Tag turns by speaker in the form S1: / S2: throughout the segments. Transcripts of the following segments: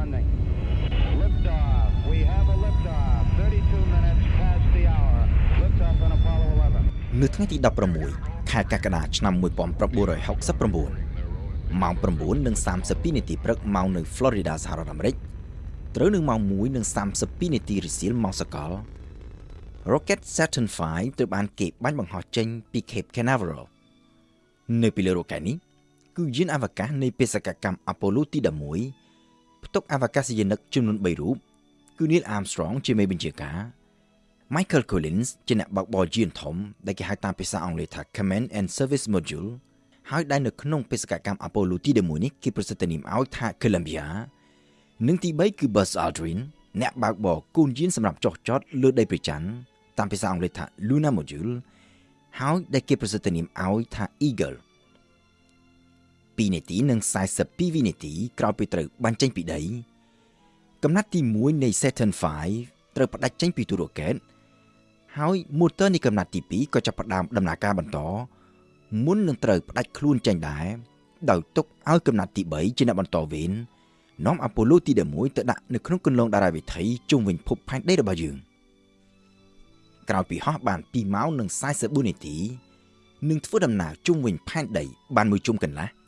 S1: landing. Liftoff. We have a liftoff. 32 minutes past the hour. Liftoff on Apollo 11.
S2: នៅថ្ងៃទី16ខែកក្កដាឆ្នាំ1969ម៉ោង9:32នាទីព្រឹកម៉ោងនៅ Florida សហរដ្ឋអាមេរិកត្រូវនឹងម៉ោង1:32នាទីរសៀលម៉ោងសកល Rocket Saturn V ត្រូវបានគេបាញ់បង្ហោះចេញពី Cape Canaveral នៅពីលើ rocket នេះគឺយានអវកាសនៃបេសកកម្ម Apollo ទី11 ផ្ទុកអវកាសយានិកចំនួន3រូបគឺ Neil Armstrong ជាមេបញ្ជាការ Michael Collins ជាអ្នកបើកបរយានធំដែលគេហៅតាមភាសាអង់គ្លេសថា Command and Service Module ហើយដែលនៅក្នុងបេសកកម្ម Apollo ទី11នេះគេប្រសិទ្ធនាមឲ្យថា Columbia និងទី3គឺ Buzz Aldrin អ្នកបើកបរគូនយានសម្រាប់ចុះចតលើដីព្រះច័ន្ទតាមភាសាអង់គ្លេសថា Lunar Module ហើយដែលគេប្រសិទ្ធនាមឲ្យថា Eagle 2នាទីនិង42វិនាទីក្រោយពីត្រូវបាញ់ចេញពីដីកំណាត់ទី1នៃ Saturn V ត្រូវផ្ដាច់ចេញពីទូរ៉ូកែតហើយ motor នៃកំណាត់ទី2ក៏ចាប់ផ្ដើមដំណើរការបន្តមុននឹងត្រូវផ្ដាច់ខ្លួនចេញដែរដោយទុកឲ្យកំណាត់ទី3ជាអ្នកបន្តវេននាំអាប៉ូឡូទី11ទៅដាក់នៅក្នុងគន្លងតារាវិថីជុំវិញភពផែនដីរបស់យើងក្រោយពីហោះបាន2ម៉ោងនិង44នាទីនឹងធ្វើដំណើរជុំវិញផែនដីបានមួយជុំកន្លះ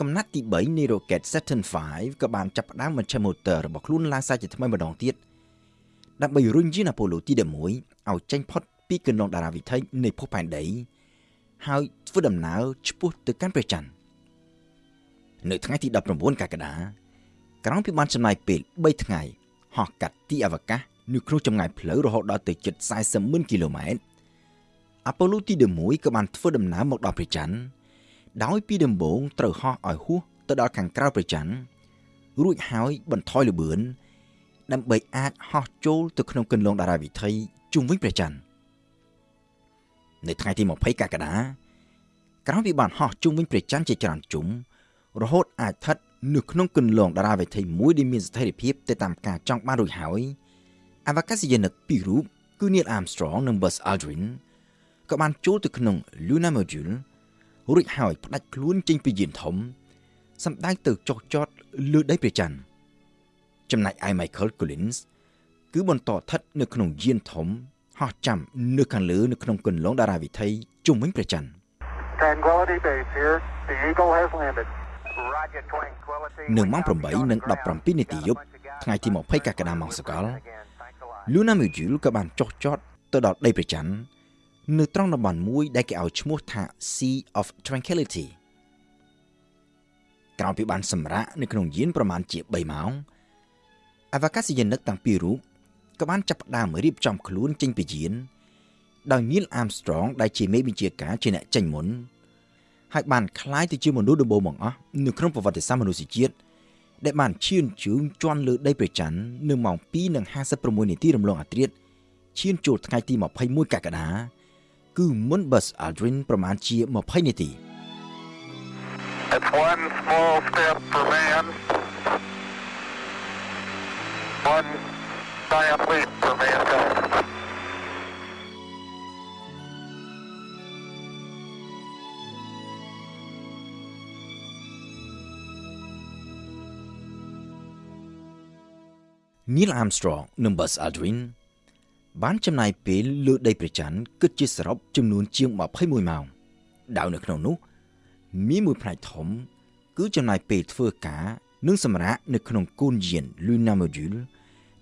S2: កំណាត់ទី3នៃ Rocket Saturn V ក៏បានចាប់ផ្ដើមមជ្ឈម motor របស់ខ្លួនឡើងសារជាថ្មីម្ដងទៀតដើម្បីរុញយានអាប៉ូឡូទី11ឲ្យចេញផុតពីគន្លងតារាវិថីនៃភពផែនដីហើយធ្វើដំណើរឆ្ពោះទៅកាន់ព្រះច័ន្ទនៅថ្ងៃទី19កក្កដាក្រោយពីបានចំណាយពេល3ថ្ងៃហោះកាត់ទីអវកាសនៅក្នុងចម្ងាយផ្លូវរហូតដល់ទៅជិត40ម៉ឺនគីឡូម៉ែត្រអាប៉ូឡូទី11ក៏បានធ្វើដំណើរមកដល់ព្រះច័ន្ទ ដោយពីដំបូងត្រូវហោះឲ្យហួសទៅដល់ខាងក្រៅព្រះច័ន្ទរួចហើយបន្ថយល្បឿនដើម្បីអាចហោះចូលទៅក្នុងគន្លងតារាវិថីជុំវិញព្រះច័ន្ទនៅថ្ងៃទី20កក្កដាក្រោយពីបានហោះជុំវិញព្រះច័ន្ទជាច្រើនជុំរហូតអាចស្ថិតនៅក្នុងគន្លងតារាវិថីមួយដែលមានស្ថិរភាពទៅតាមការចង់បានរួចហើយអវកាសយានិកពីររូបគឺ Neil Armstrong និង Buzz Aldrin ក៏បានចូលទៅក្នុង Lunar Module រួចហើយផ្ដាច់ខ្លួនចេញពីយានធំសម្ដៅទៅចុះចតលើដីព្រះច័ន្ទចំណែកឯ Michael Collins គឺបន្តស្ថិតនៅក្នុងយានធំហោះចាំនៅខាងលើនៅក្នុងគន្លងតារាវិថីជុំវិញព្រះច័ន្ទ
S3: Tranquility Base here. The Eagle has landed. Roger, Tranquility.
S2: នៅម៉ោង8:17នាទីយប់ថ្ងៃទី20កក្កដាម៉ោងសកល Lunar Module ក៏បានចុះចតទៅដល់ដីព្រះច័ន្ទ នៅត្រង់តំបន់មួយដែលគេឲ្យឈ្មោះថា Sea of Tranquility ក្រោយពីបានសម្រាកនៅក្នុងយានប្រមាណជា3ម៉ោងអវកាសយានិកទាំងពីររូបក៏បានចាប់ផ្ដើមរៀបចំខ្លួនចេញពីយានដោយ Neil Armstrong ដែលជាមេបញ្ជាការជាអ្នកចេញមុនហើយបានคล้ายទៅជាមនុស្សដំបូងបង្អស់នៅក្នុងប្រវត្តិសាស្ត្រមនុស្សជាតិដែលបានឈានជើងជន់លើដីព្រះច័ន្ទនៅម៉ោង2:56នាទីរំលងអាធ្រាត្រឈានចូលថ្ងៃទី21កក្កដា គឺមុន Buzz Aldrin ប្រមាណជា20នាទី
S3: It's one small step for man, one giant leap for mankind.
S2: នីល Armstrong និង Buzz Aldrin បានចំណាយពេលលើដីព្រះច័ន្ទគិតជាសរុបចំនួនជាង21ម៉ោងដោយនៅក្នុងនោះមានមួយផ្នែកធំ គឺចំណាយពេលធ្វើការនិងសម្រាកនៅក្នុងគូនយាន Lunar Module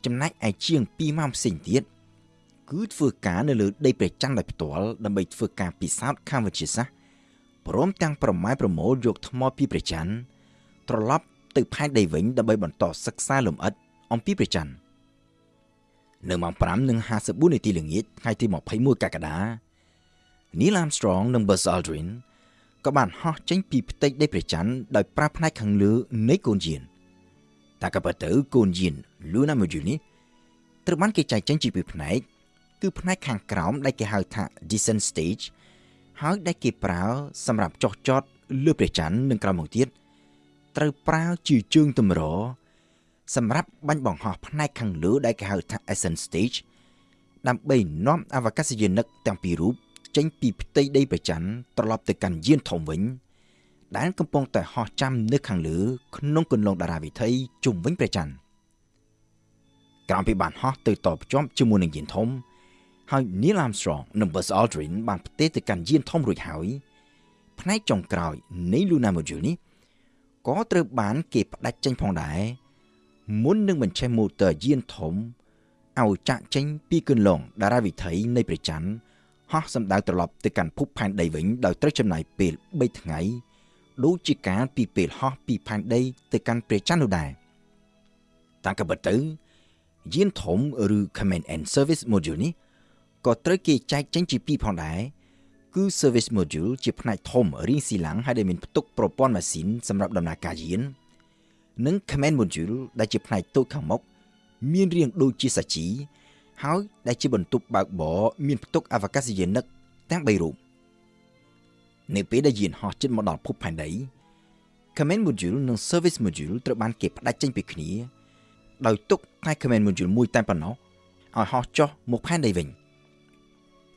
S2: ចំណែកឯជាង2ម៉ោងផ្សេងទៀតគឺធ្វើការនៅលើដីព្រះច័ន្ទដោយផ្ទាល់ដើម្បីធ្វើការពិសោធន៍ខាងវិទ្យាសាស្ត្រព្រមទាំងប្រម៉ែប្រមូលយកថ្មពីព្រះច័ន្ទត្រឡប់ទៅផែនដីវិញដើម្បីបន្តសិក្សាលម្អិតអំពីព្រះច័ន្ទ នៅម៉ោង5:54នាទីល្ងាចថ្ងៃទី21កក្កដា Neil Armstrong និង Buzz Aldrin ក៏បានហោះចេញពីផ្ទៃដីព្រះច័ន្ទដោយប្រើផ្នែកខាងលើនៃកូនយានតែក៏ពិតទៅកូនយាន Lunar Module នេះត្រូវបានគេចែកចេញជាពីរផ្នែកគឺផ្នែកខាងក្រោមដែលគេហៅថា descent stage ហើយដែលគេប្រើសម្រាប់ចុះចតលើព្រះច័ន្ទនិងក្រោយមកទៀតត្រូវប្រើជាជើងទម្រ សម្រាប់បាញ់បង្ហោះផ្នែកខាងលើដែលគេហៅថា ascent stage ដើម្បីនាំអវកាសយានិកទាំងពីររូបចេញពីផ្ទៃដីព្រះច័ន្ទត្រឡប់ទៅកាន់យានធំវិញដែលកំពុងតែហោះចាំនៅខាងលើក្នុងគន្លងតារាវិថីជុំវិញព្រះច័ន្ទក្រោយពីបានហោះទៅតភ្ជាប់ជាមួយនឹងយានធំហើយ Neil Armstrong និង Buzz Aldrin បានផ្ទេរទៅកាន់យានធំរួចហើយផ្នែកចុងក្រោយនៃ Lunar Module នេះក៏ត្រូវបានគេផ្ដាច់ចេញផងដែរ មុននឹងបញ្ឆេះម៉ូទ័រយានធំឲ្យចាក់ចេញពីគន្លងតារាវិថីនៃព្រះច័ន្ទហោះសម្ដៅត្រឡប់ទៅកាន់ភពផែនដីវិញដោយត្រូវចំណាយពេល3ថ្ងៃដូចជាការពីពេលហោះពីផែនដីទៅកាន់ព្រះច័ន្ទនោះដែរតាមក៏ពិតទៅយានធំឬ Command and Service Module នេះក៏ត្រូវគេចែកចេញជាពីរផងដែរគឺ Service Module ជាផ្នែកធំរៀងស៊ីឡាំងហើយដែលមានផ្ទុកប្រព័ន្ធម៉ាស៊ីនសម្រាប់ដំណើរការយាន និង Command Module ដែលជាផ្នែកតូចខាងមុខមានរាងដូចជាសាជីហើយដែលជាបន្ទប់បើកបរមានផ្ទុកអវកាសយានិកទាំង3រូបនៅពេលដែលយានហោះជិតមកដល់ភពផែនដី Command Module និង Service Module ត្រូវបានគេផ្ដាច់ចេញពីគ្នា ដោយទុកតែ Command Module មួយតែប៉ុណ្ណោះឲ្យហោះចុះមកផែនដីវិញ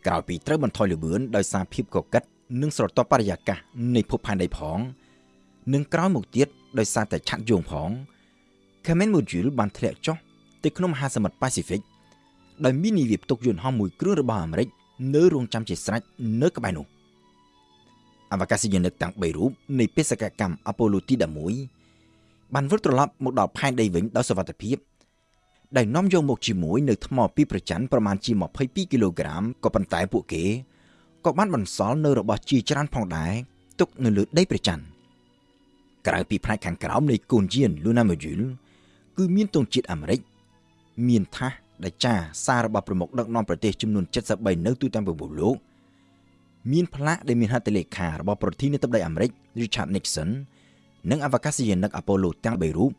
S2: ក្រោយពីត្រូវបន្ថយល្បឿនដោយសារភាពកកិតនិងស្រទាប់បរិយាកាសនៃភពផែនដីផង និងក្រោយមកទៀតដោយសារតែឆាត់យងផង Command Module បានធ្លាក់ចុះទៅក្នុងមហាសមុទ្រប៉ាស៊ីហ្វិកដោយមាននាវាផ្ទុកយន្តហោះមួយគ្រឿងរបស់អាមេរិកនៅរងចាំជាស្រេចនៅក្បែរនោះអវកាសយានិកទាំង3រូបនៃបេសកកម្មអប៉ូឡូទី11បានវិលត្រឡប់មកដល់ផែនដីវិញដោយសុវត្ថិភាពដែលនាំយកមកជាមួយនៅថ្មពីប្រច័នប្រមាណជា22គីឡូក្រាមក៏ប៉ុន្តែពួកគេក៏បានបន្សល់នៅរបស់ជាច្រើនផងដែរទុកនៅលើដីប្រច័ន ក្រៅពីផ្នែកខាងក្រោមនៃកូនយាន Luna Module គឺមានទង់ជាតិអាមេរិកមានថាសដែលចាសាររបស់ប្រមុខដឹកនាំប្រទេសចំនួន73នៅទូទាំងពិភពលោកមានផ្លាកដែលមានហត្ថលេខារបស់ប្រធានាធិបតីអាមេរិក Richard Nixon និងអវកាសយានិក Apollo ទាំង3រូប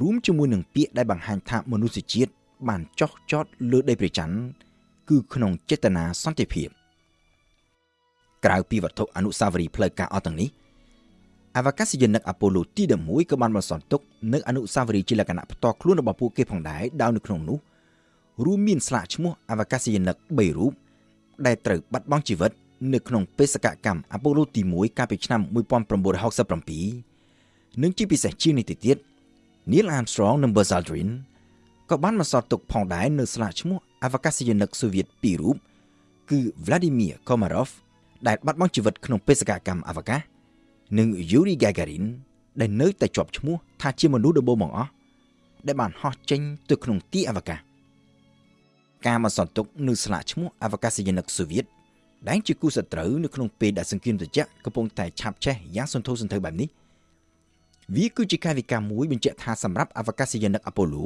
S2: រួមជាមួយនឹងពាក្យដែលបង្ហាញថាមនុស្សជាតិបានចោះចតលើដីព្រះច័ន្ទគឺក្នុងចេតនាសន្តិភាពក្រៅពីវត្ថុអនុស្សាវរីយ៍ផ្លូវការអស់ទាំងនេះ អវកាសយានិកអាប៉ូឡូទី11ក៏បានបន្សល់ទុកនៅអនុស្សាវរីយ៍ជាលក្ខណៈផ្ទាល់ខ្លួនរបស់ពួកគេផងដែរដោយនៅក្នុងនោះរួមមានស្លាកឈ្មោះអវកាសយានិក3រូបដែលត្រូវបាត់បង់ជីវិតនៅក្នុងបេសកកម្មអាប៉ូឡូទី1កាលពីឆ្នាំ1967និងជាពិសេសជាងនេះទៅទៀត Neil Armstrong និង Buzz Aldrin ក៏បានបន្សល់ទុកផងដែរនៅស្លាកឈ្មោះអវកាសយានិកសូវៀត2រូបគឺ Vladimir Komarov ដែលបាត់បង់ជីវិតក្នុងបេសកកម្មអវកាស និង Yuri Gagarin ដែលនៅតែជាប់ឈ្មោះថាជាមនុស្សដំបូងបង្អស់ដែលបានហោះចេញទៅក្នុងទីអវកាសការបន្សល់ទុកនៅស្លាកឈ្មោះអវកាសយានិកសូវៀតដែលជាគូសត្រូវនៅក្នុងពេលដែលសង្គ្រាមត្រជាក់កំពុងតែឆាប់ឆេះយ៉ាងសន្ធោសន្ធៅបែបនេះវាគឺជាកាយវិការមួយបញ្ជាក់ថាសម្រាប់អវកាសយានិកអាប៉ូឡូ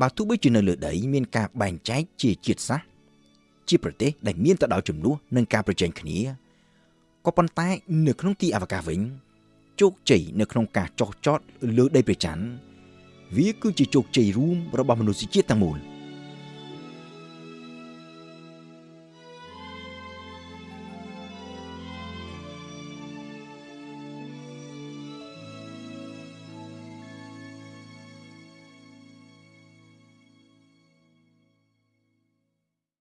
S2: បើទោះបីជានៅលើដីមានការបែងចែកជាជាតិសាសន៍ជាប្រទេសដែលមានទៅដល់ចំនួននិងការប្រជែងគ្នា ក៏ប៉ុន្តែនៅក្នុងទីអវកាសវិញជោគជ័យនៅក្នុងការចោះចតលើដីព្រះច័ន្ទវាគឺជាជោគជ័យរួមរបស់មនុស្សជាតិទាំងមូល។